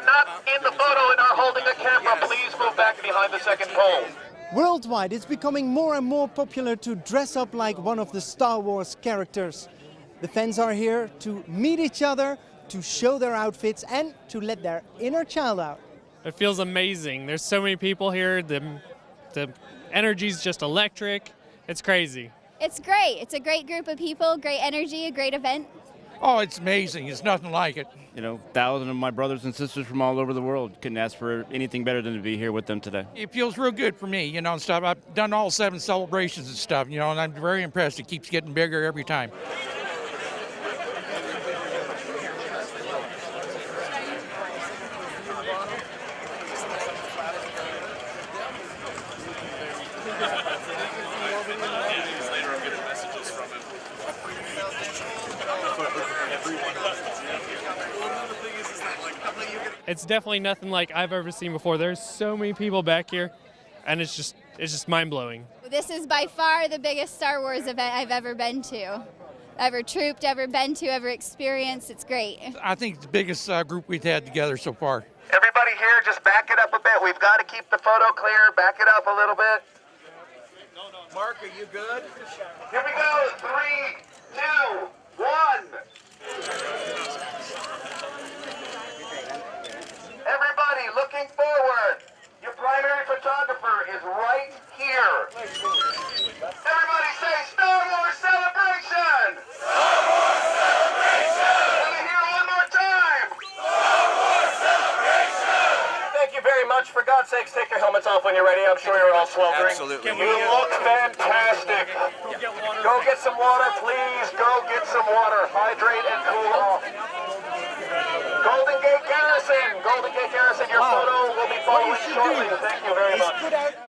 are not in the photo and are holding a camera, please move back behind the second pole. Worldwide, it's becoming more and more popular to dress up like one of the Star Wars characters. The fans are here to meet each other, to show their outfits and to let their inner child out. It feels amazing. There's so many people here. The, the energy's just electric. It's crazy. It's great. It's a great group of people, great energy, a great event. Oh, it's amazing. It's nothing like it. You know, thousands of my brothers and sisters from all over the world couldn't ask for anything better than to be here with them today. It feels real good for me, you know, and stuff. I've done all seven celebrations and stuff, you know, and I'm very impressed. It keeps getting bigger every time. It's definitely nothing like I've ever seen before. There's so many people back here, and it's just it's just mind blowing. This is by far the biggest Star Wars event I've ever been to, ever trooped, ever been to, ever experienced. It's great. I think it's the biggest uh, group we've had together so far. Everybody here, just back it up a bit. We've got to keep the photo clear. Back it up a little bit. Mark, are you good? Here we go. Three, two, one. Everybody looking forward. Your primary photographer is right here. Everybody say Star Wars Celebration! Star Wars Celebration! Let me hear one more time. Star Wars Celebration! Thank you very much. For God's sakes, take your helmets off when you're ready. I'm sure you're all sweltering. Absolutely. You look fantastic. Go get some water, please. Go get some water. Hydrate and cool off. Golden Gate Garrison. Golden Gate Garrison, your photo will be following shortly. Thank you very much.